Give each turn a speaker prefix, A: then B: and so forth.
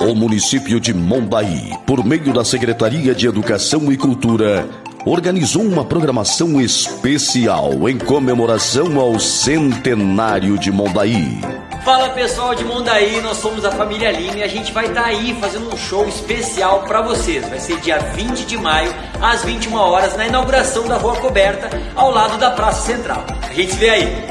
A: O município de Mombaí, por meio da Secretaria de Educação e Cultura, organizou uma programação especial em comemoração ao centenário de Mondaí.
B: Fala pessoal de Mondaí, nós somos a família Lima e a gente vai estar tá aí fazendo um show especial para vocês. Vai ser dia 20 de maio, às 21 horas, na inauguração da Rua Coberta, ao lado da Praça Central. A gente se vê aí.